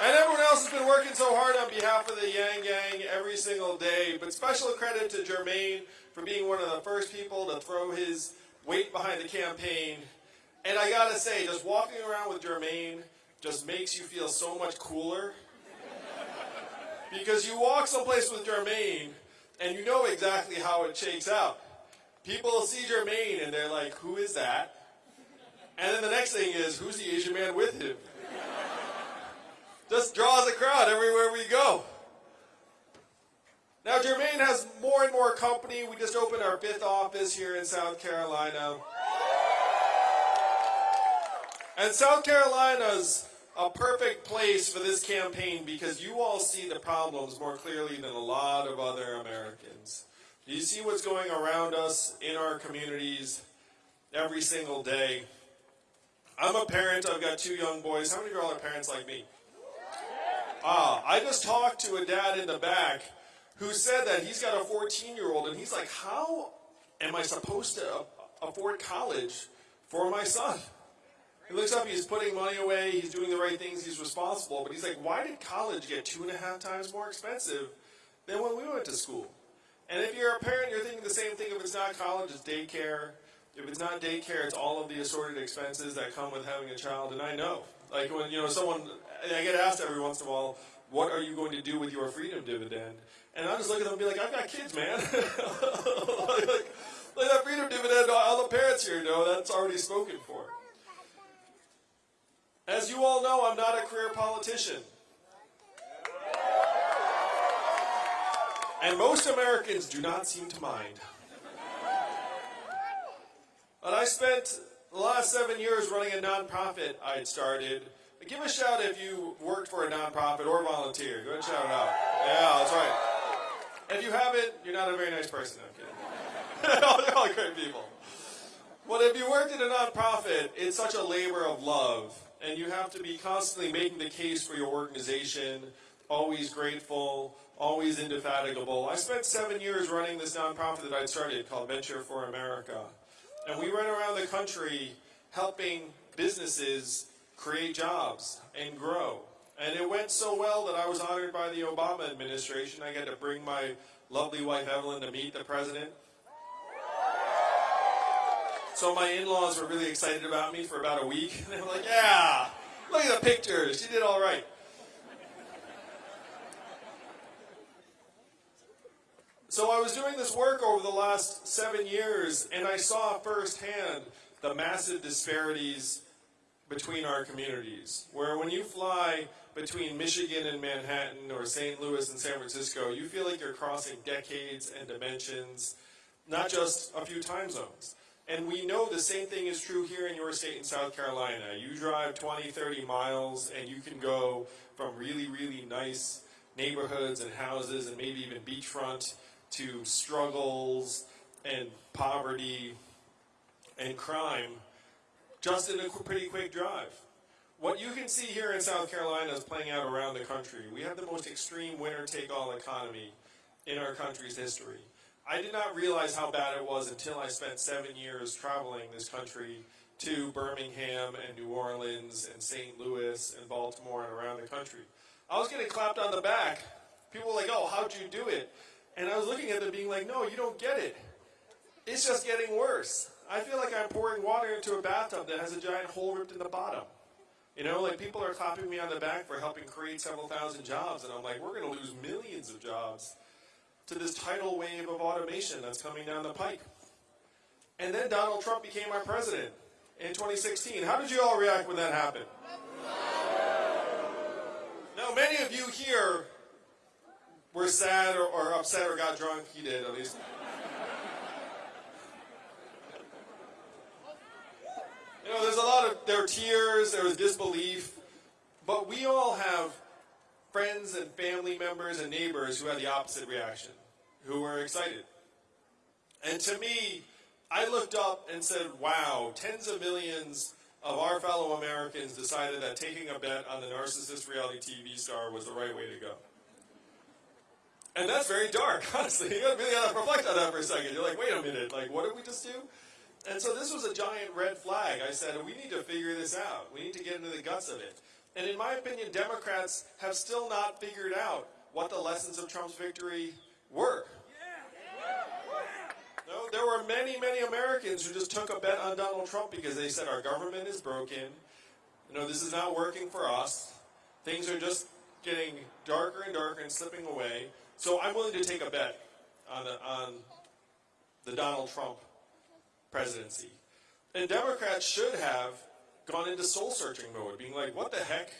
And everyone else has been working so hard on behalf of the Yang Gang every single day. But special credit to Jermaine for being one of the first people to throw his weight behind the campaign. And I gotta say, just walking around with Jermaine just makes you feel so much cooler. because you walk someplace with Jermaine and you know exactly how it shakes out. People see Jermaine and they're like, who is that? And then the next thing is, who's the Asian man with him? Just draws a crowd everywhere we go. Now, Jermaine has more and more company. We just opened our fifth office here in South Carolina. And South Carolina's a perfect place for this campaign because you all see the problems more clearly than a lot of other Americans. Do you see what's going around us in our communities every single day? I'm a parent. I've got two young boys. How many of you all are parents like me? Ah, I just talked to a dad in the back who said that he's got a 14-year-old, and he's like, how am I supposed to afford college for my son? He looks up, he's putting money away, he's doing the right things, he's responsible, but he's like, why did college get two and a half times more expensive than when we went to school? And if you're a parent, you're thinking the same thing. If it's not college, it's daycare. If it's not daycare, it's all of the assorted expenses that come with having a child. And I know, like when you know someone, I get asked every once in a while, what are you going to do with your freedom dividend? And I just look at them and be like, I've got kids, man. like, like, that freedom dividend, all the parents here know that's already spoken for. As you all know, I'm not a career politician. And most Americans do not seem to mind. But I spent the last seven years running a nonprofit I'd started. Give a shout if you worked for a nonprofit or volunteer. Go ahead and shout it out. Yeah, that's right. If you haven't, you're not a very nice person. I'm kidding. They're all great people. But if you worked in a nonprofit, it's such a labor of love. And you have to be constantly making the case for your organization, always grateful, always indefatigable. I spent seven years running this nonprofit that I'd started called Venture for America. And we went around the country helping businesses create jobs and grow. And it went so well that I was honored by the Obama administration. I got to bring my lovely wife Evelyn to meet the president. So my in-laws were really excited about me for about a week. They were like, yeah, look at the pictures. She did all right. So I was doing this work over the last seven years, and I saw firsthand the massive disparities between our communities. Where when you fly between Michigan and Manhattan or St. Louis and San Francisco, you feel like you're crossing decades and dimensions, not just a few time zones. And we know the same thing is true here in your state in South Carolina. You drive 20, 30 miles and you can go from really, really nice neighborhoods and houses and maybe even beachfront to struggles and poverty and crime just in a pretty quick drive. What you can see here in South Carolina is playing out around the country. We have the most extreme winner-take-all economy in our country's history. I did not realize how bad it was until I spent seven years traveling this country to Birmingham and New Orleans and St. Louis and Baltimore and around the country. I was getting clapped on the back. People were like, oh, how'd you do it? And I was looking at them being like, no, you don't get it. It's just getting worse. I feel like I'm pouring water into a bathtub that has a giant hole ripped in the bottom. You know, like people are clapping me on the back for helping create several thousand jobs, and I'm like, we're going to lose millions of jobs to this tidal wave of automation that's coming down the pike. And then Donald Trump became our president in 2016. How did you all react when that happened? Now, many of you here were sad or, or upset or got drunk. He did, at least. You know, there's a lot of, there were tears, there was disbelief, but we all have friends and family members and neighbors who had the opposite reaction, who were excited. And to me, I looked up and said, wow, tens of millions of our fellow Americans decided that taking a bet on the narcissist reality TV star was the right way to go. And that's very dark, honestly. You really gotta reflect on that for a second. You're like, wait a minute, like, what did we just do? And so this was a giant red flag. I said, we need to figure this out. We need to get into the guts of it. And in my opinion, Democrats have still not figured out what the lessons of Trump's victory were. No, there were many, many Americans who just took a bet on Donald Trump because they said our government is broken. You know, this is not working for us. Things are just getting darker and darker and slipping away. So I'm willing to take a bet on the, on the Donald Trump presidency. And Democrats should have gone into soul searching mode, being like, what the heck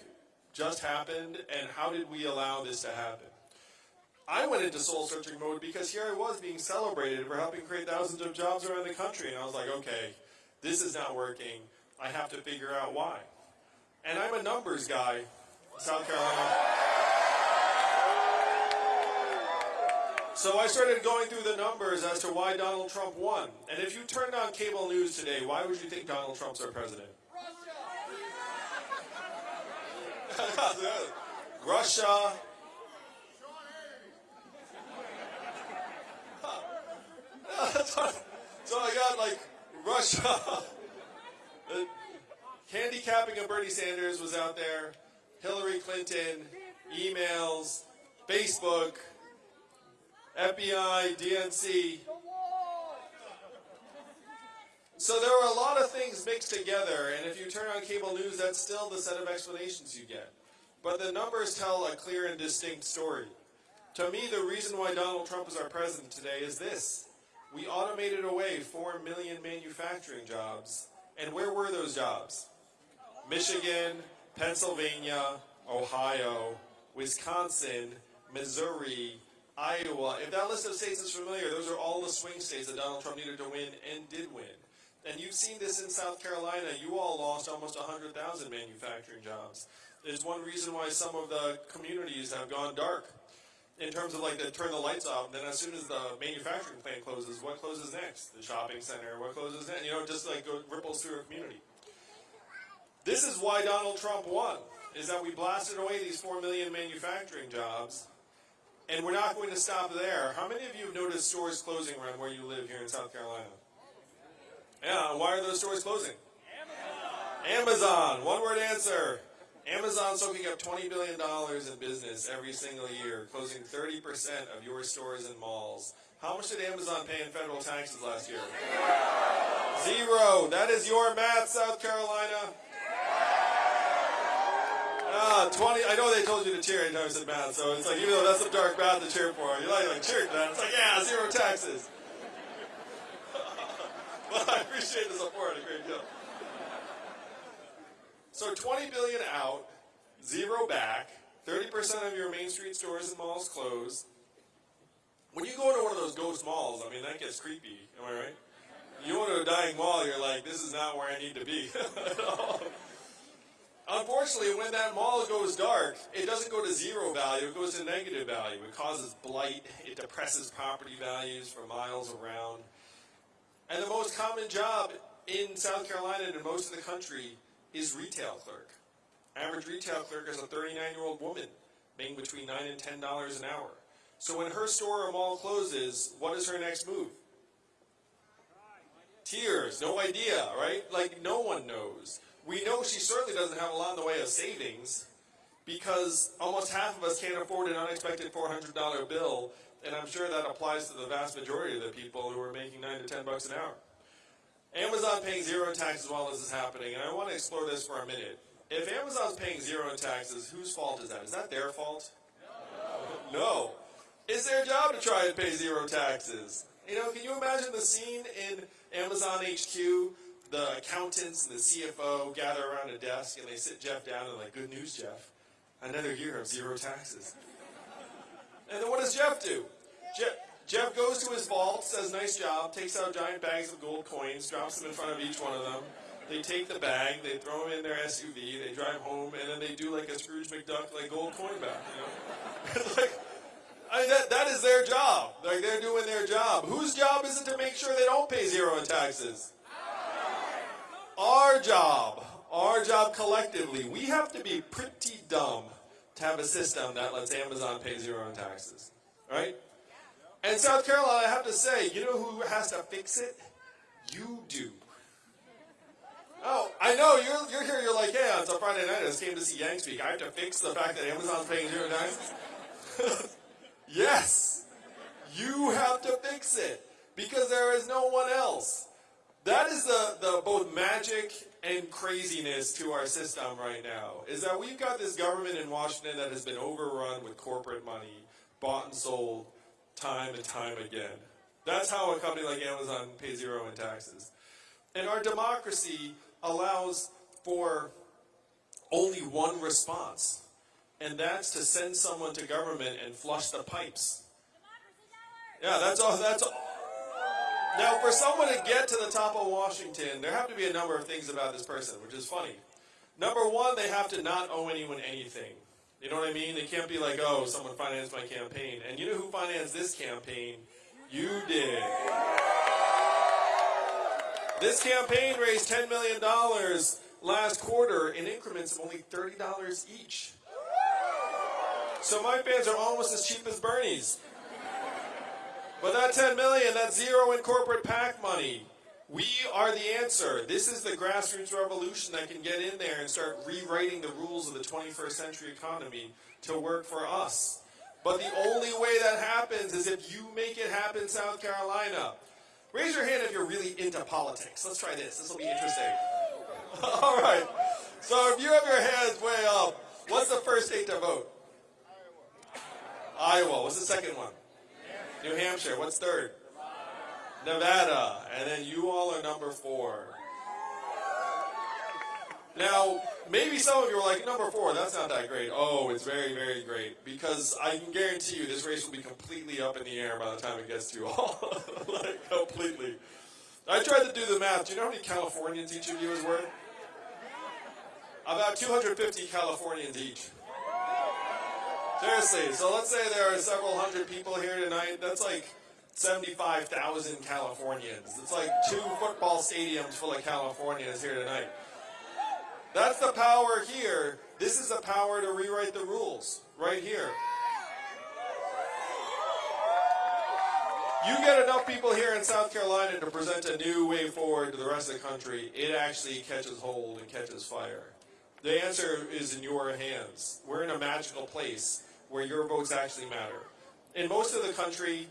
just happened and how did we allow this to happen? I went into soul searching mode because here I was being celebrated for helping create thousands of jobs around the country. And I was like, okay, this is not working. I have to figure out why. And I'm a numbers guy, South Carolina. So I started going through the numbers as to why Donald Trump won. And if you turned on cable news today, why would you think Donald Trump's our president? Russia, Russia. so I got like Russia, handicapping of Bernie Sanders was out there, Hillary Clinton, emails, Facebook, FBI, DNC. So there are a lot of things mixed together, and if you turn on cable news, that's still the set of explanations you get. But the numbers tell a clear and distinct story. To me, the reason why Donald Trump is our president today is this. We automated away 4 million manufacturing jobs. And where were those jobs? Michigan, Pennsylvania, Ohio, Wisconsin, Missouri, Iowa. If that list of states is familiar, those are all the swing states that Donald Trump needed to win and did win. And you've seen this in South Carolina. You all lost almost 100,000 manufacturing jobs. There's one reason why some of the communities have gone dark in terms of like they turn the lights off, then as soon as the manufacturing plant closes, what closes next? The shopping center, what closes next? You know, just like go, ripples through a community. This is why Donald Trump won, is that we blasted away these 4 million manufacturing jobs, and we're not going to stop there. How many of you have noticed stores closing around where you live here in South Carolina? Yeah, why are those stores closing? Amazon. Amazon, one word answer. Amazon soaking up $20 billion in business every single year, closing 30% of your stores and malls. How much did Amazon pay in federal taxes last year? Zero. That is your math, South Carolina. Ah, 20. I know they told you to cheer anytime I said math, so it's like, even though that's some dark math to cheer for, you're like, like cheer, man. It's like, yeah, zero taxes. well, I appreciate the support a great deal. So 20 billion out, zero back, 30% of your main street stores and malls closed. When you go into one of those ghost malls, I mean, that gets creepy, am I right? You go into a dying mall, you're like, this is not where I need to be. Unfortunately, when that mall goes dark, it doesn't go to zero value, it goes to negative value. It causes blight, it depresses property values for miles around. And the most common job in South Carolina and in most of the country is retail clerk. Average retail clerk is a 39-year-old woman making between 9 and $10 an hour. So when her store or mall closes, what is her next move? Tears, no idea, right? Like no one knows. We know she certainly doesn't have a lot in the way of savings because almost half of us can't afford an unexpected $400 bill, and I'm sure that applies to the vast majority of the people who are making 9 to 10 bucks an hour. Amazon paying zero taxes while this is happening, and I want to explore this for a minute. If Amazon's paying zero in taxes, whose fault is that? Is that their fault? No. no. It's their job to try and pay zero taxes. You know, can you imagine the scene in Amazon HQ? The accountants and the CFO gather around a desk and they sit Jeff down and like, good news, Jeff. Another year of zero taxes. And then what does Jeff do? Jeff, Jeff goes to his vault, says, nice job, takes out giant bags of gold coins, drops them in front of each one of them. They take the bag, they throw them in their SUV, they drive home, and then they do like a Scrooge McDuck, like gold coin back, you know? like, I mean, that, that is their job. Like, they're doing their job. Whose job is it to make sure they don't pay zero in taxes? Our job. Our job collectively. We have to be pretty dumb to have a system that lets Amazon pay zero in taxes. Right? And South Carolina, I have to say, you know who has to fix it? You do. Oh, I know you're you're here. You're like, yeah, it's a Friday night. I just came to see Yang speak. I have to fix the fact that Amazon's paying zero taxes. yes, you have to fix it because there is no one else. That is the the both magic and craziness to our system right now. Is that we've got this government in Washington that has been overrun with corporate money, bought and sold, time and time again. That's how a company like Amazon pays zero in taxes. And our democracy allows for only one response, and that's to send someone to government and flush the pipes. Yeah, that's all. That's all. Now, for someone to get to the top of Washington, there have to be a number of things about this person, which is funny. Number one, they have to not owe anyone anything. You know what I mean? They can't be like, oh, someone financed my campaign. And you know who financed this campaign? You did. This campaign raised $10 million last quarter in increments of only $30 each. So my fans are almost as cheap as Bernie's. But that 10 million, that's zero in corporate PAC money. We are the answer. This is the grassroots revolution that can get in there and start rewriting the rules of the 21st century economy to work for us. But the only way that happens is if you make it happen, South Carolina. Raise your hand if you're really into politics. Let's try this. This will be interesting. All right. So if you have your hands way up, what's the first state to vote? Iowa. Iowa. What's the second one? New Hampshire. What's third? Nevada. And then you all are number four. Now, maybe some of you are like, number four, that's not that great. Oh, it's very, very great. Because I can guarantee you this race will be completely up in the air by the time it gets to you all. like, completely. I tried to do the math. Do you know how many Californians each of you is worth? About 250 Californians each. Seriously, so let's say there are several hundred people here tonight. That's like 75,000 Californians. It's like two football stadiums full of Californians here tonight. That's the power here. This is the power to rewrite the rules right here. You get enough people here in South Carolina to present a new way forward to the rest of the country, it actually catches hold and catches fire. The answer is in your hands. We're in a magical place where your votes actually matter. In most of the country,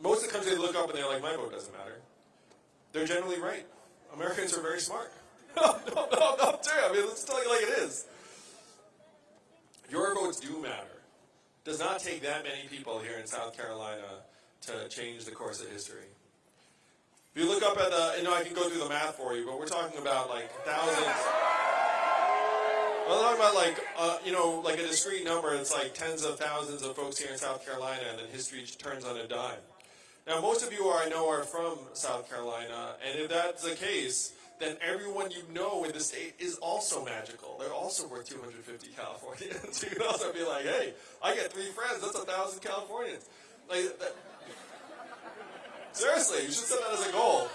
most of the country they look up and they're like, my vote doesn't matter. They're generally right. Americans are very smart. no, no, no, no, true. I mean, let's tell you like it is. Your votes do matter. Does not take that many people here in South Carolina to change the course of history. If you look up at the, you know, I can go through the math for you, but we're talking about like thousands. I'm talking about like, uh, you know, like a discrete number. It's like tens of thousands of folks here in South Carolina, and then history turns on a dime. Now, most of you I know are from South Carolina, and if that's the case, then everyone you know in the state is also magical. They're also worth 250 Californians. you can also be like, hey, I get three friends. That's a thousand Californians. Like, that, seriously, you should set that as a goal.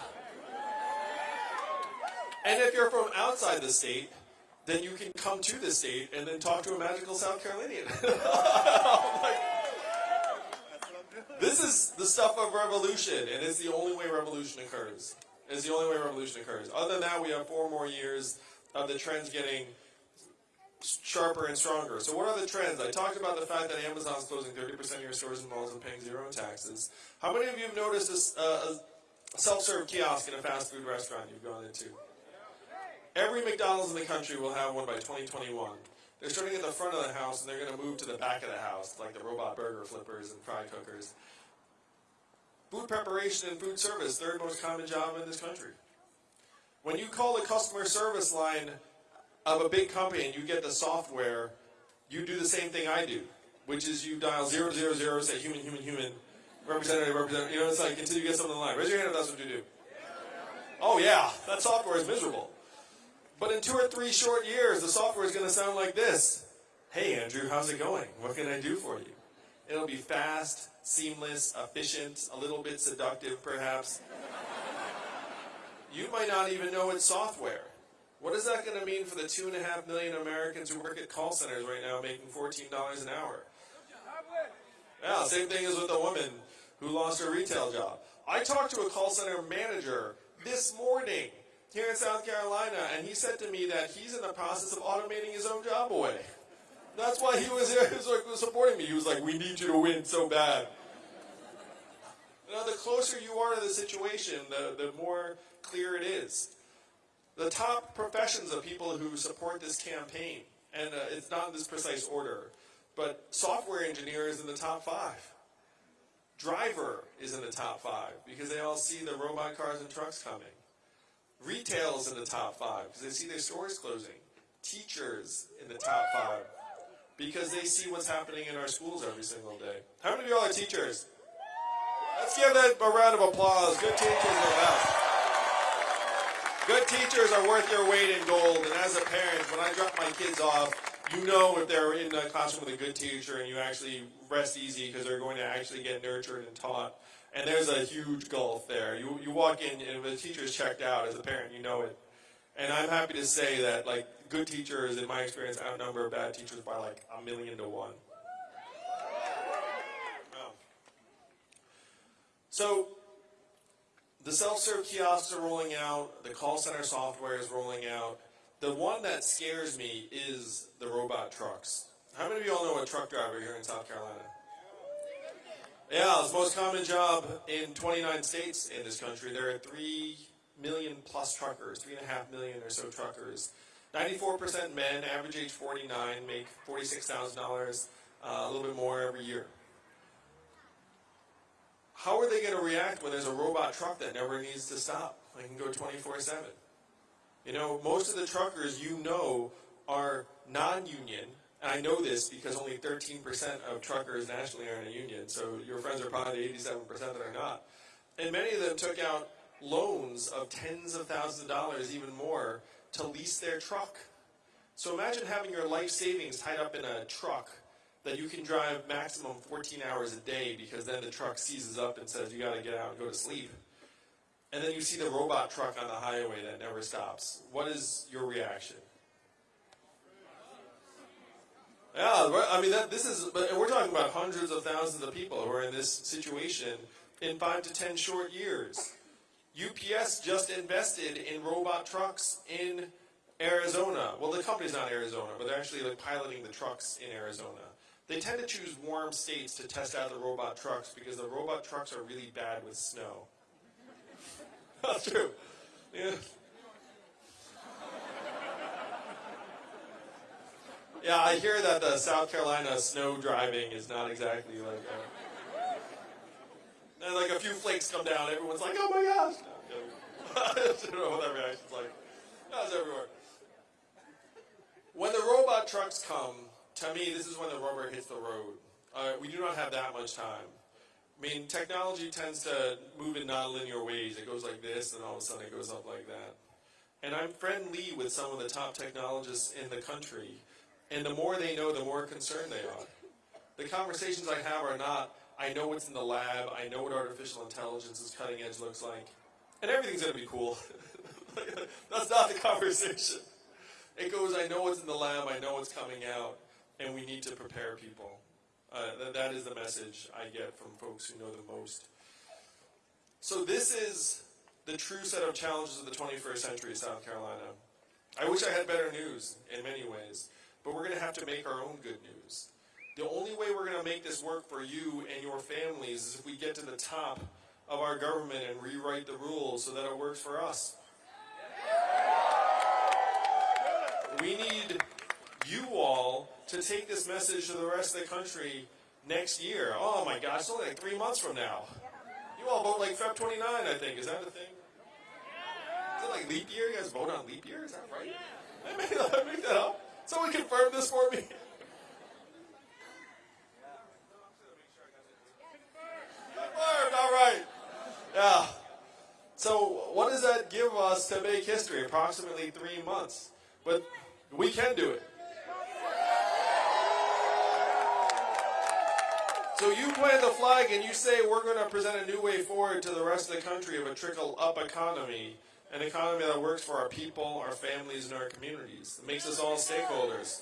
And if you're from outside the state, then you can come to the state and then talk to a magical South Carolinian. like, this is the stuff of revolution, and it's the only way revolution occurs. It's the only way revolution occurs. Other than that, we have four more years of the trends getting sharper and stronger. So what are the trends? I talked about the fact that Amazon's closing 30% of your stores and malls and paying zero in taxes. How many of you have noticed a, uh, a self-serve kiosk in a fast food restaurant you've gone into? Every McDonald's in the country will have one by 2021. They're starting at the front of the house and they're going to move to the back of the house, like the robot burger flippers and fry cookers. Food preparation and food service, third most common job in this country. When you call the customer service line of a big company and you get the software, you do the same thing I do, which is you dial 000, say human, human, human, representative, representative, you know, it's like until you get someone on the line. Raise your hand if that's what you do. Oh yeah, that software is miserable. But in two or three short years, the software is going to sound like this. Hey Andrew, how's it going? What can I do for you? It'll be fast, seamless, efficient, a little bit seductive perhaps. you might not even know it's software. What is that going to mean for the two and a half million Americans who work at call centers right now making $14 an hour? Yeah, same thing as with the woman who lost her retail job. I talked to a call center manager this morning here in South Carolina, and he said to me that he's in the process of automating his own job away. That's why he was here. He was like supporting me. He was like, "We need you to win so bad." Know, the closer you are to the situation, the, the more clear it is. The top professions of people who support this campaign, and uh, it's not in this precise order, but software engineer is in the top five. Driver is in the top five because they all see the robot cars and trucks coming. Retail is in the top five because they see their stores closing. Teachers in the top five because they see what's happening in our schools every single day. How many of y'all are teachers? Let's give that a round of applause. Good teachers are best. Good teachers are worth your weight in gold. And as a parent, when I drop my kids off, you know if they're in the classroom with a good teacher and you actually rest easy because they're going to actually get nurtured and taught. And there's a huge gulf there. You, you walk in and the teacher's checked out as a parent, you know it. And I'm happy to say that like good teachers, in my experience, outnumber bad teachers by like a million to one. So the self-serve kiosks are rolling out, the call center software is rolling out. The one that scares me is the robot trucks. How many of you all know a truck driver here in South Carolina? Yeah, it's the most common job in 29 states in this country. There are 3 million plus truckers, 3.5 million or so truckers. 94% men, average age 49, make $46,000, uh, a little bit more every year how are they going to react when there's a robot truck that never needs to stop? They can go 24-7. You know, most of the truckers you know are non-union, I know this because only 13% of truckers nationally are in a union, so your friends are probably the 87% that are not. And many of them took out loans of tens of thousands of dollars, even more, to lease their truck. So imagine having your life savings tied up in a truck that you can drive maximum 14 hours a day because then the truck seizes up and says you got to get out and go to sleep. And then you see the robot truck on the highway that never stops. What is your reaction? Yeah, I mean, that, this is, we're talking about hundreds of thousands of people who are in this situation in five to ten short years. UPS just invested in robot trucks in Arizona. Well, the company's not Arizona, but they're actually like piloting the trucks in Arizona. They tend to choose warm states to test out the robot trucks because the robot trucks are really bad with snow. That's true. Yeah. Yeah, I hear that the South Carolina snow driving is not exactly like. Uh, and like a few flakes come down, everyone's like, "Oh my gosh!" I don't know what that reaction's like. That's everywhere. When the robot trucks come, to me, this is when the rubber hits the road. Uh, we do not have that much time. I mean, technology tends to move in nonlinear ways. It goes like this, and all of a sudden it goes up like that. And I'm friendly with some of the top technologists in the country, and the more they know, the more concerned they are. The conversations I have are not, I know what's in the lab, I know what artificial intelligence's cutting edge looks like, and everything's going to be cool. That's not the conversation. It goes, I know what's in the lab, I know what's coming out and we need to prepare people. Uh, th that is the message I get from folks who know the most. So this is the true set of challenges of the 21st century, South Carolina. I wish I had better news in many ways, but we're going to have to make our own good news. The only way we're going to make this work for you and your families is if we get to the top of our government and rewrite the rules so that it works for us. We need you all to take this message to the rest of the country next year. Oh my gosh, it's only like three months from now. You all vote like Feb 29, I think. Is that a thing? Is it like leap year? You guys vote on leap year? Is that right? I made that up. Someone confirm this for me. Confirmed, all right. Yeah. So what does that give us to make history? Approximately three months. But we can do it. So you plant the flag and you say we're going to present a new way forward to the rest of the country of a trickle-up economy, an economy that works for our people, our families, and our communities. It makes us all stakeholders.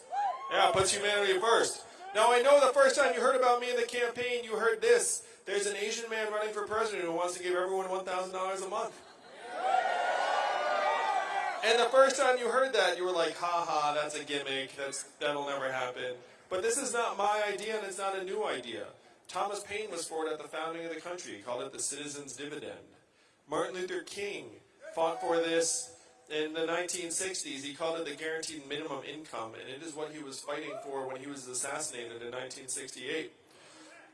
Yeah, puts humanity first. Now I know the first time you heard about me in the campaign, you heard this. There's an Asian man running for president who wants to give everyone $1,000 a month. And the first time you heard that, you were like, ha ha, that's a gimmick, that's, that'll never happen. But this is not my idea, and it's not a new idea. Thomas Paine was for it at the founding of the country. He called it the citizen's dividend. Martin Luther King fought for this in the 1960s. He called it the guaranteed minimum income, and it is what he was fighting for when he was assassinated in 1968.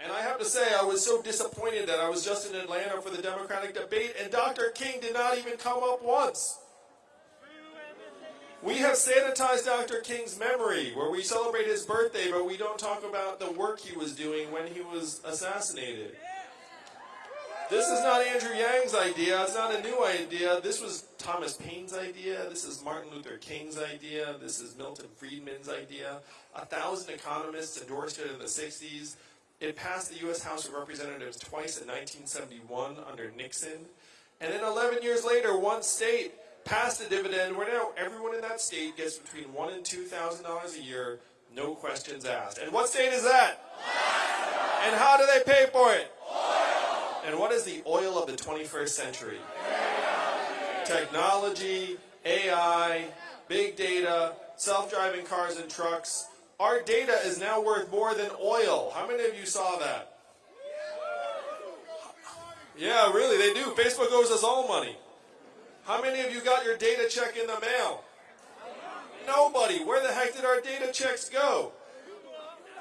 And I have to say, I was so disappointed that I was just in Atlanta for the Democratic debate, and Dr. King did not even come up once. We have sanitized Dr. King's memory, where we celebrate his birthday, but we don't talk about the work he was doing when he was assassinated. This is not Andrew Yang's idea. It's not a new idea. This was Thomas Paine's idea. This is Martin Luther King's idea. This is Milton Friedman's idea. A thousand economists endorsed it in the 60s. It passed the U.S. House of Representatives twice in 1971 under Nixon. And then 11 years later, one state passed a dividend where now everyone in that state gets between one and two thousand dollars a year, no questions asked. And what state is that? And how do they pay for it? And what is the oil of the 21st century? Technology, AI, big data, self-driving cars and trucks. Our data is now worth more than oil. How many of you saw that? Yeah, really, they do. Facebook owes us all money. How many of you got your data check in the mail? Nobody. Where the heck did our data checks go?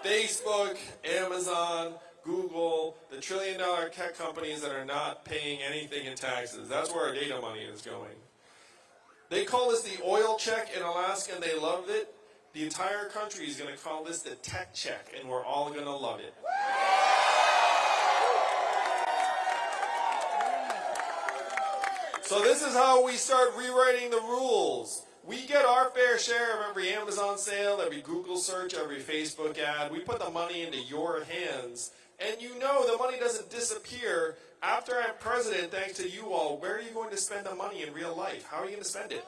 Facebook, Amazon, Google, the trillion dollar tech companies that are not paying anything in taxes. That's where our data money is going. They call this the oil check in Alaska and they loved it. The entire country is going to call this the tech check and we're all going to love it. So this is how we start rewriting the rules. We get our fair share of every Amazon sale, every Google search, every Facebook ad. We put the money into your hands. And you know the money doesn't disappear after I'm president thanks to you all. Where are you going to spend the money in real life? How are you going to spend it?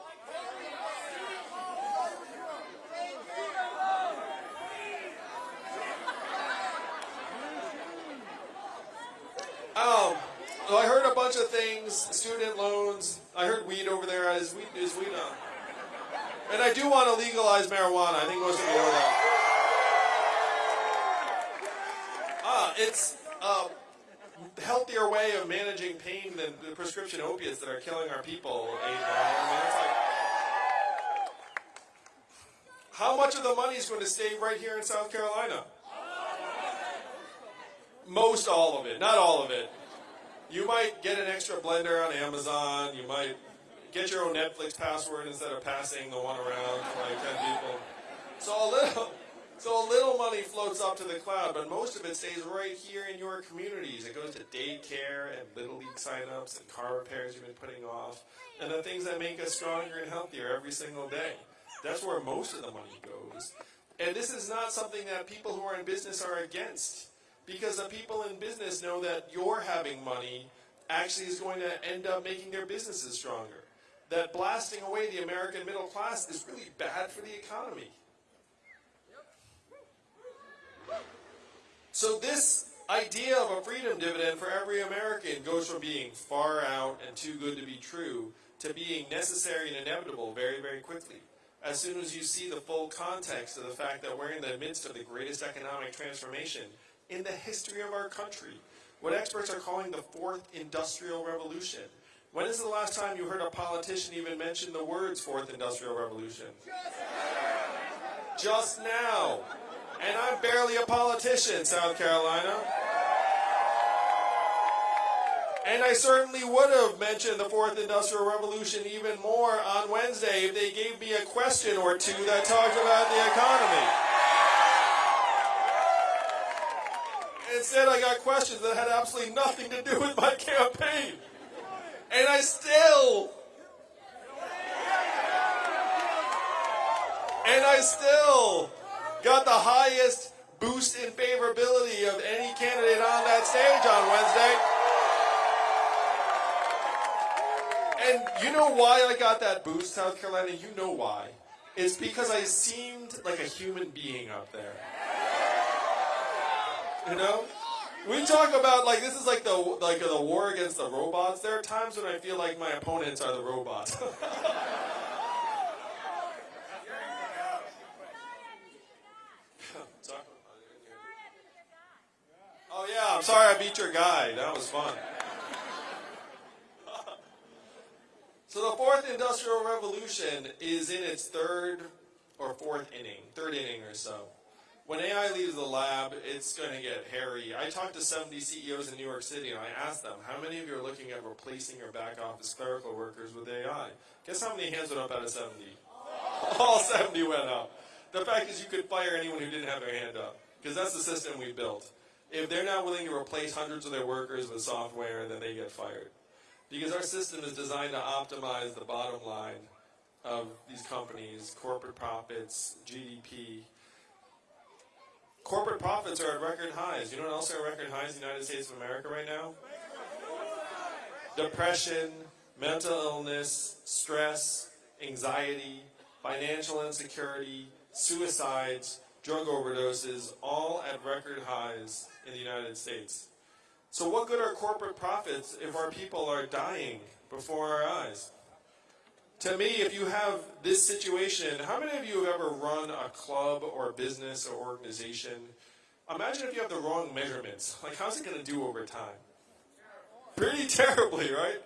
Um, so I heard a bunch of things, student loans. I heard weed over there. Is weed, is weed on? And I do want to legalize marijuana. I think most of you know that. It's a healthier way of managing pain than the prescription opiates that are killing our people. I mean, like, how much of the money is going to stay right here in South Carolina? Most all of it, not all of it. You might get an extra blender on Amazon. You might get your own Netflix password instead of passing the one around to like 10 people. So a little, so a little money floats up to the cloud, but most of it stays right here in your communities. It goes to daycare and little league signups and car repairs you've been putting off, and the things that make us stronger and healthier every single day. That's where most of the money goes. And this is not something that people who are in business are against. Because the people in business know that your having money actually is going to end up making their businesses stronger. That blasting away the American middle class is really bad for the economy. So this idea of a freedom dividend for every American goes from being far out and too good to be true to being necessary and inevitable very, very quickly. As soon as you see the full context of the fact that we're in the midst of the greatest economic transformation in the history of our country, what experts are calling the fourth industrial revolution. When is the last time you heard a politician even mention the words fourth industrial revolution? Just now. And I'm barely a politician, South Carolina. And I certainly would have mentioned the fourth industrial revolution even more on Wednesday if they gave me a question or two that talked about the economy. Instead, I got questions that had absolutely nothing to do with my campaign. And I still, and I still got the highest boost in favorability of any candidate on that stage on Wednesday. And you know why I got that boost, South Carolina? You know why. It's because I seemed like a human being up there. You know? We talk about like this is like the like the war against the robots. There are times when I feel like my opponents are the robots. I'm sorry I beat your guy. That was fun. so the fourth industrial revolution is in its third or fourth inning, third inning or so. When AI leaves the lab, it's going to get hairy. I talked to 70 CEOs in New York City and I asked them, how many of you are looking at replacing your back office clerical workers with AI? Guess how many hands went up out of 70? All 70 went up. The fact is you could fire anyone who didn't have their hand up because that's the system we built. If they're not willing to replace hundreds of their workers with software, then they get fired. Because our system is designed to optimize the bottom line of these companies, corporate profits, GDP. Corporate profits are at record highs. You know what else are at record highs in the United States of America right now? Depression, mental illness, stress, anxiety, financial insecurity, suicides, drug overdoses, all at record highs in the United States. So what good are corporate profits if our people are dying before our eyes? To me, if you have this situation, how many of you have ever run a club or a business or organization? Imagine if you have the wrong measurements. Like, how's it going to do over time? Pretty terribly, right?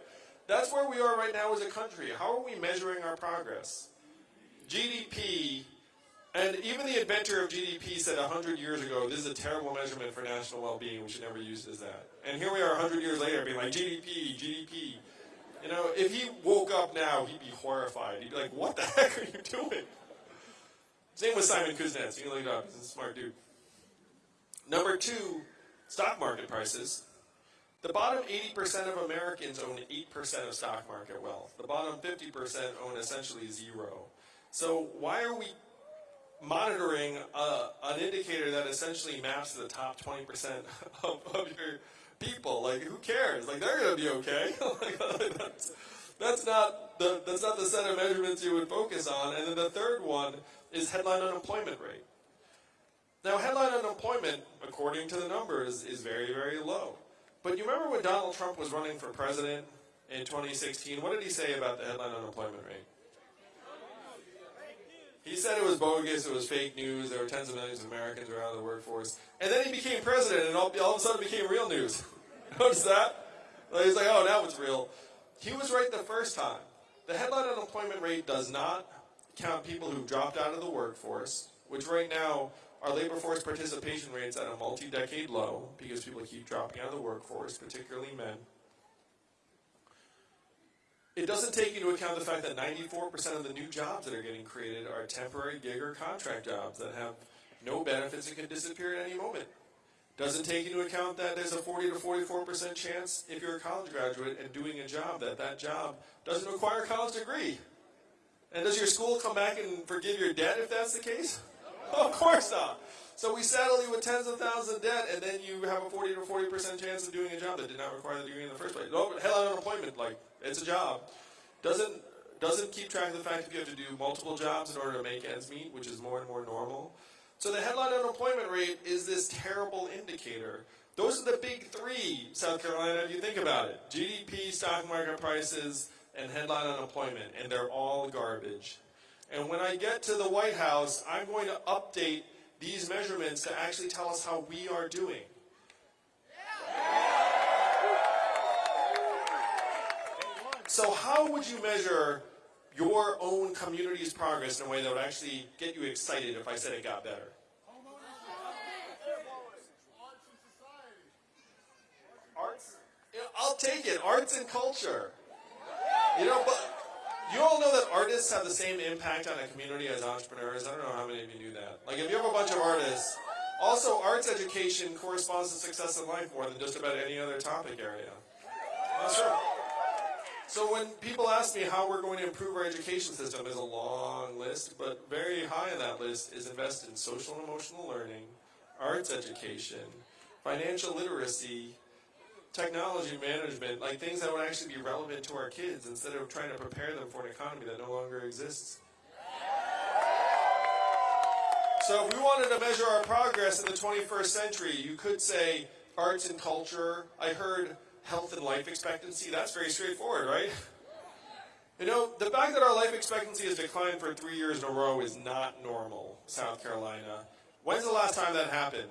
That's where we are right now as a country. How are we measuring our progress? GDP and even the inventor of GDP said 100 years ago, this is a terrible measurement for national well-being. We should never use it as that. And here we are 100 years later being like, GDP, GDP. You know, if he woke up now, he'd be horrified. He'd be like, what the heck are you doing? Same with Simon Kuznets. You can look it up. He's a smart dude. Number two, stock market prices. The bottom 80% of Americans own 8% of stock market wealth. The bottom 50% own essentially zero. So why are we monitoring uh, an indicator that essentially maps to the top 20% of, of, your people. Like, who cares? Like, they're going to be okay. like, that's, that's, not the, that's not the set of measurements you would focus on. And then the third one is headline unemployment rate. Now, headline unemployment, according to the numbers, is very, very low. But you remember when Donald Trump was running for president in 2016, what did he say about the headline unemployment rate? He said it was bogus, it was fake news, there were tens of millions of Americans are out of the workforce. And then he became president and all, all of a sudden became real news. Notice that? Like, he's like, oh, now it's real. He was right the first time. The headline unemployment rate does not count people who dropped out of the workforce, which right now our labor force participation rate's at a multi-decade low because people keep dropping out of the workforce, particularly men. It doesn't take into account the fact that 94% of the new jobs that are getting created are temporary gig or contract jobs that have no benefits and can disappear at any moment. Doesn't take into account that there's a 40 to 44% chance if you're a college graduate and doing a job that that job doesn't require a college degree. And does your school come back and forgive your debt if that's the case? of course not. So we saddle you with tens of thousands of debt, and then you have a 40 to 40% chance of doing a job that did not require the degree in the first place. Oh, no, headline unemployment, like, it's a job. Doesn't, doesn't keep track of the fact that you have to do multiple jobs in order to make ends meet, which is more and more normal. So the headline unemployment rate is this terrible indicator. Those are the big three, South Carolina, if you think about it. GDP, stock market prices, and headline unemployment, and they're all garbage. And when I get to the White House, I'm going to update these measurements to actually tell us how we are doing. So how would you measure your own community's progress in a way that would actually get you excited if I said it got better? Arts? I'll take it. Arts and culture. You know, but you all know that artists have the same impact on a community as entrepreneurs. I don't know how many of you knew that. Like, if you have a bunch of artists, also arts education corresponds to success in life more than just about any other topic area. That's true. So when people ask me how we're going to improve our education system, there's a long list, but very high on that list is invest in social and emotional learning, arts education, financial literacy, technology management, like things that would actually be relevant to our kids instead of trying to prepare them for an economy that no longer exists. So if we wanted to measure our progress in the 21st century, you could say arts and culture. I heard health and life expectancy. That's very straightforward, right? You know, the fact that our life expectancy has declined for three years in a row is not normal, South Carolina. When's the last time that happened?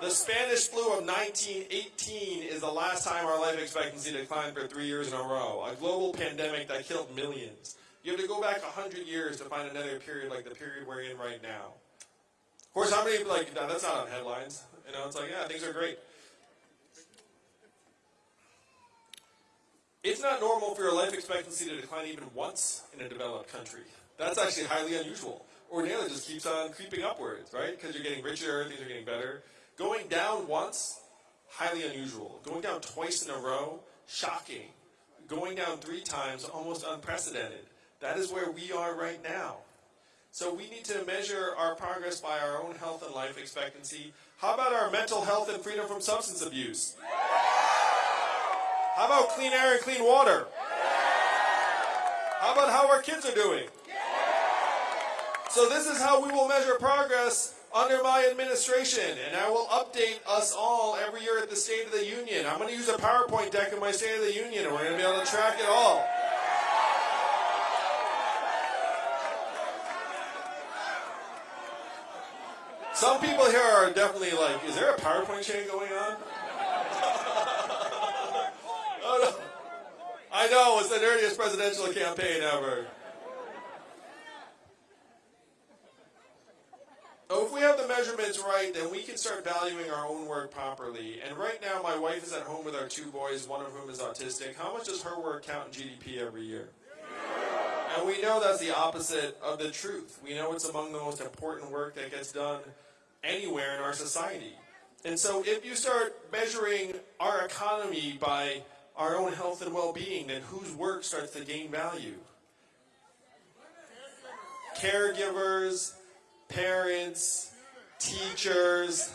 The Spanish flu of 1918 is the last time our life expectancy declined for three years in a row. A global pandemic that killed millions. You have to go back 100 years to find another period like the period we're in right now. Of course, how many, like, no, that's not on headlines. You know, it's like, yeah, things are great. It's not normal for your life expectancy to decline even once in a developed country. That's actually highly unusual. Ordinarily, it just keeps on creeping upwards, right? Because you're getting richer, things are getting better. Going down once, highly unusual. Going down twice in a row, shocking. Going down three times, almost unprecedented. That is where we are right now. So we need to measure our progress by our own health and life expectancy. How about our mental health and freedom from substance abuse? How about clean air and clean water? How about how our kids are doing? So this is how we will measure progress under my administration, and I will update us all every year at the State of the Union. I'm going to use a PowerPoint deck in my State of the Union, and we're going to be able to track it all. Some people here are definitely like, is there a PowerPoint chain going on? oh, no. I know, it's the nerdiest presidential campaign ever. So if we have the measurements right, then we can start valuing our own work properly. And right now, my wife is at home with our two boys, one of whom is autistic. How much does her work count in GDP every year? And we know that's the opposite of the truth. We know it's among the most important work that gets done anywhere in our society. And so if you start measuring our economy by our own health and well-being, then whose work starts to gain value? Caregivers, parents, teachers,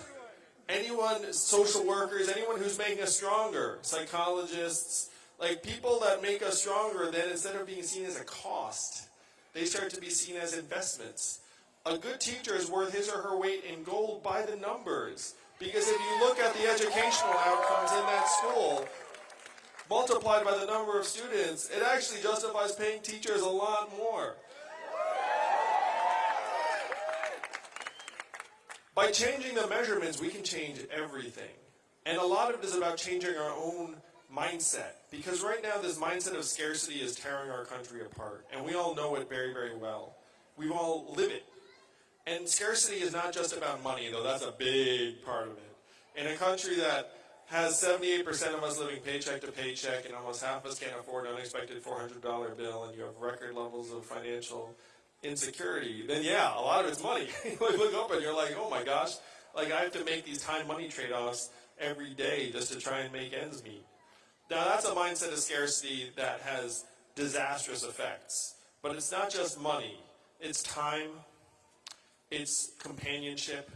anyone, social workers, anyone who's making us stronger, psychologists, like people that make us stronger, then instead of being seen as a cost, they start to be seen as investments. A good teacher is worth his or her weight in gold by the numbers. Because if you look at the educational outcomes in that school, multiplied by the number of students, it actually justifies paying teachers a lot more. By changing the measurements, we can change everything. And a lot of it is about changing our own mindset. Because right now, this mindset of scarcity is tearing our country apart. And we all know it very, very well. We all live it. And scarcity is not just about money, though that's a big part of it. In a country that has 78% of us living paycheck to paycheck and almost half of us can't afford an unexpected $400 bill and you have record levels of financial insecurity, then yeah, a lot of it's money. you look up and you're like, oh my gosh, like I have to make these time money trade-offs every day just to try and make ends meet. Now that's a mindset of scarcity that has disastrous effects. But it's not just money. It's time. It's companionship.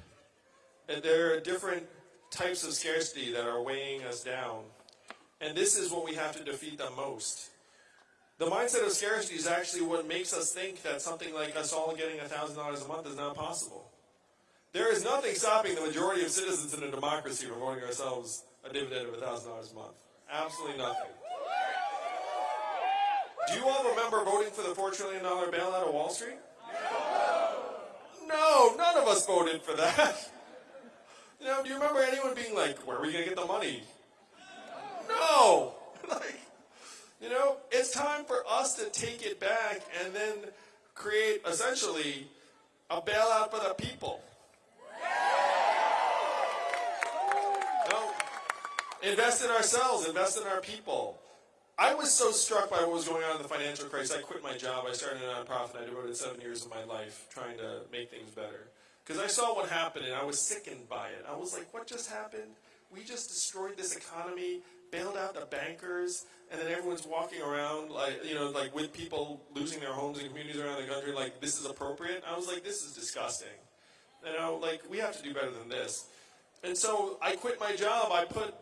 And there are different types of scarcity that are weighing us down. And this is what we have to defeat the most. The mindset of scarcity is actually what makes us think that something like us all getting $1,000 a month is not possible. There is nothing stopping the majority of citizens in a democracy from voting ourselves a dividend of $1,000 a month. Absolutely nothing. Do you all remember voting for the $4 trillion bailout of Wall Street? No, none of us voted for that. You know, do you remember anyone being like, where are we going to get the money? No! like, you know, it's time for us to take it back and then create essentially a bailout for the people. No, invest in ourselves, invest in our people. I was so struck by what was going on in the financial crisis. I quit my job. I started a nonprofit. I devoted seven years of my life trying to make things better. Because I saw what happened and I was sickened by it. I was like, what just happened? We just destroyed this economy, bailed out the bankers, and then everyone's walking around like you know like with people losing their homes in communities around the country like this is appropriate? I was like this is disgusting. You know like we have to do better than this. And so i quit my job. I put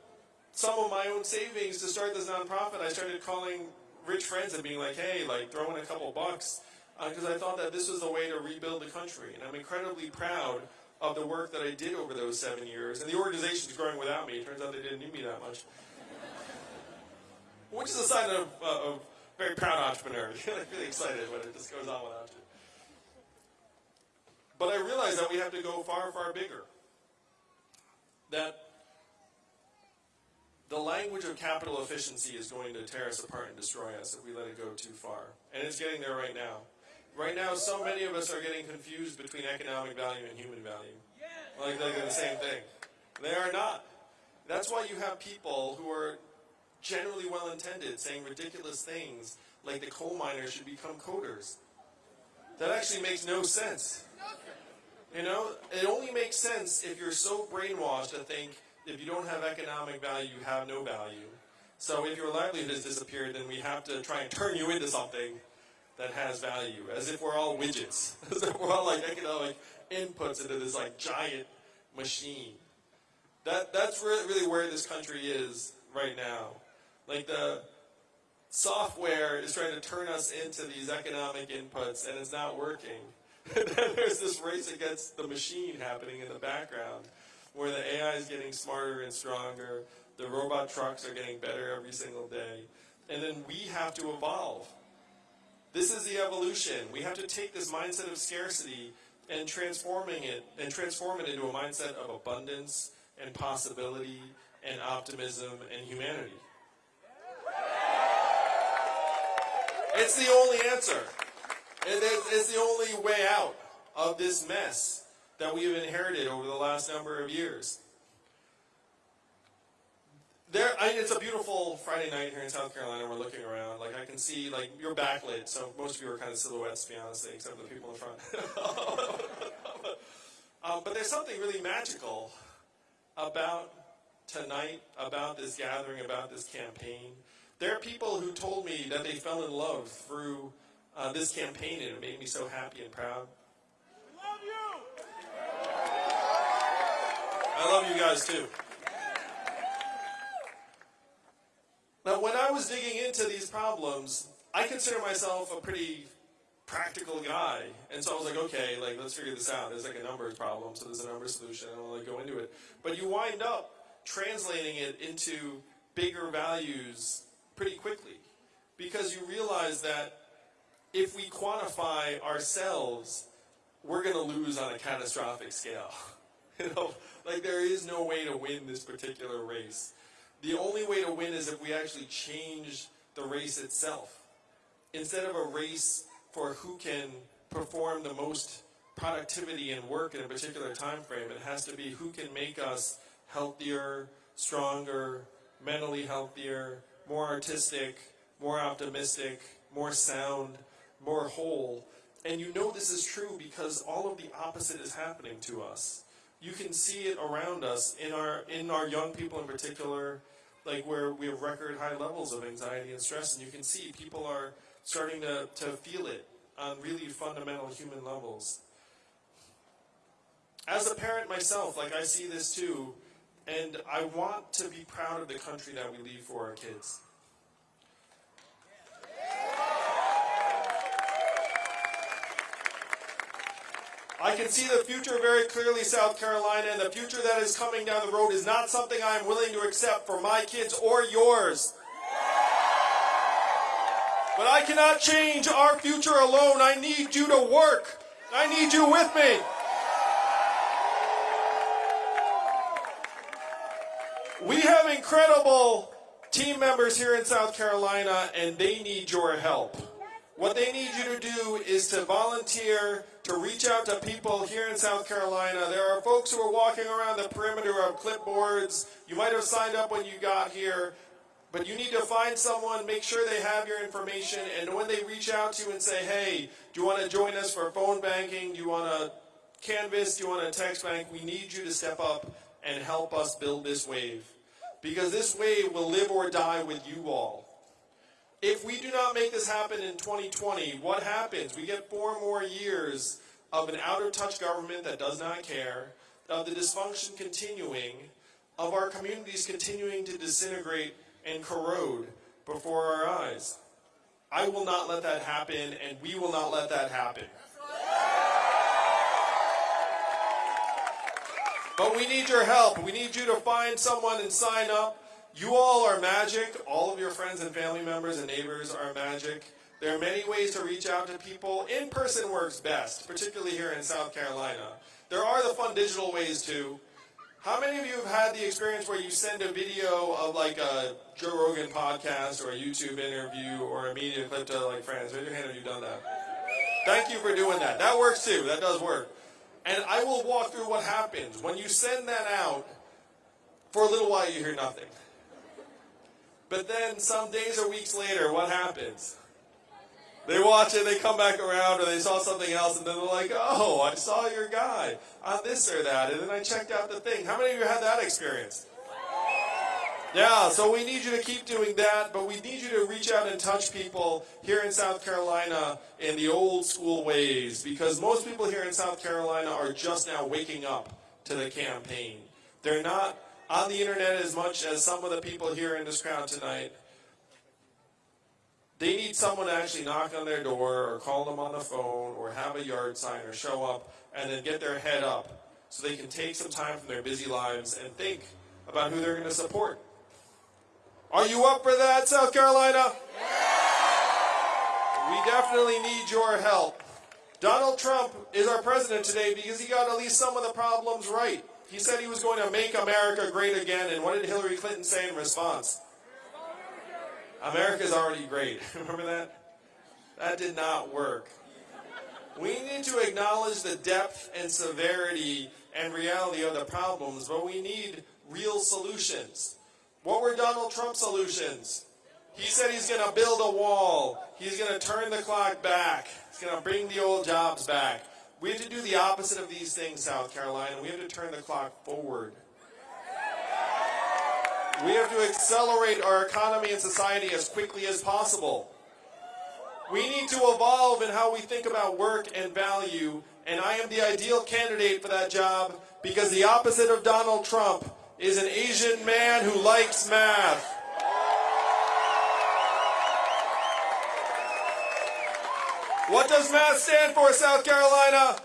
some of my own savings to start this nonprofit. I started calling rich friends and being like hey like throw in a couple bucks because uh, i thought that this was the way to rebuild the country and i'm incredibly proud of the work that i did over those seven years and the organization is growing without me it turns out they didn't need me that much which is a sign of, uh, very proud entrepreneur. Like really excited when it just goes on without you. But I realize that we have to go far, far bigger. that the language of capital efficiency is going to tear us apart and destroy us if we let it go too far. And it's getting there right now. Right now, so many of us are getting confused between economic value and human value. Like they're the same thing. They are not. That's why you have people who are generally well intended saying ridiculous things like the coal miners should become coders. That actually makes no sense. You know, it only makes sense if you're so brainwashed to think if you don't have economic value, you have no value. So if your livelihood has disappeared, then we have to try and turn you into something that has value, as if we're all widgets, as if we're all like economic inputs into this like giant machine. That that's really, really where this country is right now. Like the software is trying to turn us into these economic inputs, and it's not working. And then there's this race against the machine happening in the background, where the AI is getting smarter and stronger, the robot trucks are getting better every single day, and then we have to evolve. This is the evolution. We have to take this mindset of scarcity and transforming it and transform it into a mindset of abundance and possibility and optimism and humanity. It's the only answer. It's the only way out of this mess that we have inherited over the last number of years. There, I, it's a beautiful Friday night here in South Carolina. We're looking around. Like I can see, like you're backlit, so most of you are kind of silhouettes, to be honest, except for the people in front. um, but there's something really magical about tonight, about this gathering, about this campaign. There are people who told me that they fell in love through uh, this campaign, and it made me so happy and proud. I Love you. I love you guys too. Now, when I was digging into these problems, I consider myself a pretty practical guy. And so I was like, okay, like let's figure this out. There's like a numbers problem, so there's a number solution, and I'll like go into it. But you wind up translating it into bigger values pretty quickly. Because you realize that if we quantify ourselves, we're gonna lose on a catastrophic scale. you know, like there is no way to win this particular race. The only way to win is if we actually change the race itself. Instead of a race for who can perform the most productivity and work in a particular time frame, it has to be who can make us healthier, stronger, mentally healthier, more artistic, more optimistic, more sound, more whole. And you know this is true because all of the opposite is happening to us. You can see it around us in our in our young people in particular, like where we have record high levels of anxiety and stress, and you can see people are starting to, to feel it on really fundamental human levels. As a parent myself, like I see this too, and I want to be proud of the country that we leave for our kids. I can see the future very clearly, South Carolina, and the future that is coming down the road is not something I am willing to accept for my kids or yours. But I cannot change our future alone. I need you to work. I need you with me. We have incredible team members here in South Carolina, and they need your help. What they need you to do is to volunteer, to reach out to people here in South Carolina. There are folks who are walking around the perimeter of clipboards. You might have signed up when you got here, but you need to find someone, make sure they have your information, and when they reach out to you and say, hey, do you want to join us for phone banking? Do you want to canvass? Do you want to text bank? We need you to step up and help us build this wave. Because this wave will live or die with you all. If we do not make this happen in 2020, what happens? We get four more years of an out of touch government that does not care, of the dysfunction continuing, of our communities continuing to disintegrate and corrode before our eyes. I will not let that happen, and we will not let that happen. But we need your help. We need you to find someone and sign up. You all are magic. All of your friends and family members and neighbors are magic. There are many ways to reach out to people. In person works best, particularly here in South Carolina. There are the fun digital ways too. How many of you have had the experience where you send a video of like a Joe Rogan podcast or a YouTube interview or a media clip to like friends? Raise your hand if you've done that. Thank you for doing that. That works too. That does work. And I will walk through what happens. When you send that out, for a little while you hear nothing. But then some days or weeks later, what happens? They watch it, they come back around, or they saw something else, and then they're like, oh, I saw your guy on this or that, and then I checked out the thing. How many of you had that experience? Yeah, so we need you to keep doing that, but we need you to reach out and touch people here in South Carolina in the old school ways, because most people here in South Carolina are just now waking up to the campaign. They're not on the internet as much as some of the people here in this crowd tonight. They need someone to actually knock on their door or call them on the phone or have a yard sign or show up and then get their head up so they can take some time from their busy lives and think about who they're going to support. Are you up for that, South Carolina? We definitely need your help. Donald Trump is our president today because he got at least some of the problems right. He said he was going to make America great again, and what did Hillary Clinton say in response? America's already great. Remember that? That did not work. We need to acknowledge the depth and severity and reality of the problems, but we need real solutions. What were Donald Trump's solutions? He said he's going to build a wall. He's going to turn the clock back. He's going to bring the old jobs back. We have to do the opposite of these things, South Carolina. We have to turn the clock forward. We have to accelerate our economy and society as quickly as possible. We need to evolve in how we think about work and value, and I am the ideal candidate for that job because the opposite of Donald Trump is an Asian man who likes math. What does math stand for, South Carolina?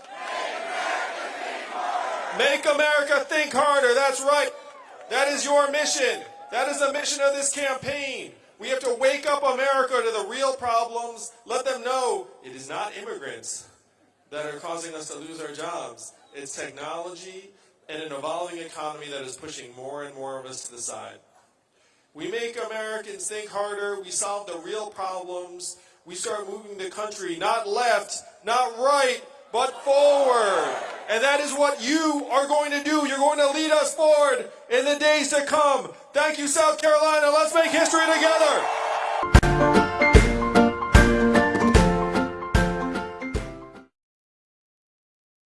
Make America think harder. That's right. That is your mission. That is the mission of this campaign. We have to wake up America to the real problems. Let them know it is not immigrants that are causing us to lose our jobs. It's technology and an evolving economy that is pushing more and more of us to the side. We make Americans think harder. We solve the real problems. We start moving the country not left, not right, but forward. And that is what you are going to do. You're going to lead us forward in the days to come. Thank you, South Carolina. Let's make history together.